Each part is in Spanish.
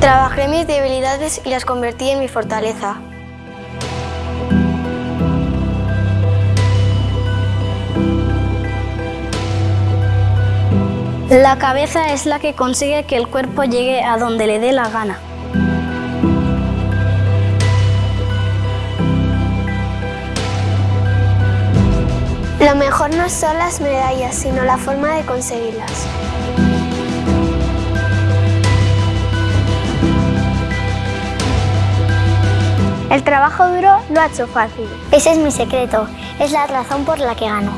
Trabajé mis debilidades y las convertí en mi fortaleza. La cabeza es la que consigue que el cuerpo llegue a donde le dé la gana. Lo mejor no son las medallas, sino la forma de conseguirlas. El trabajo duro lo ha hecho fácil. Ese es mi secreto, es la razón por la que gano.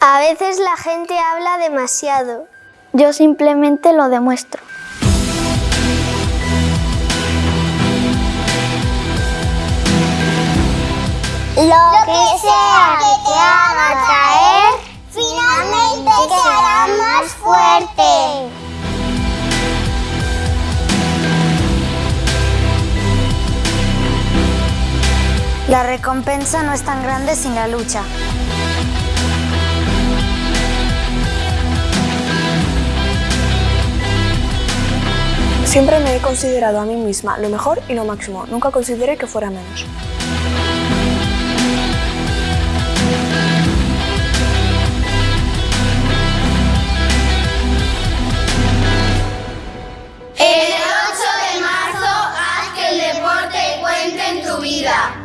A veces la gente habla demasiado. Yo simplemente lo demuestro. Lo que sea La recompensa no es tan grande sin la lucha. Siempre me he considerado a mí misma lo mejor y lo máximo. Nunca consideré que fuera menos. El 8 de marzo haz que el deporte cuente en tu vida.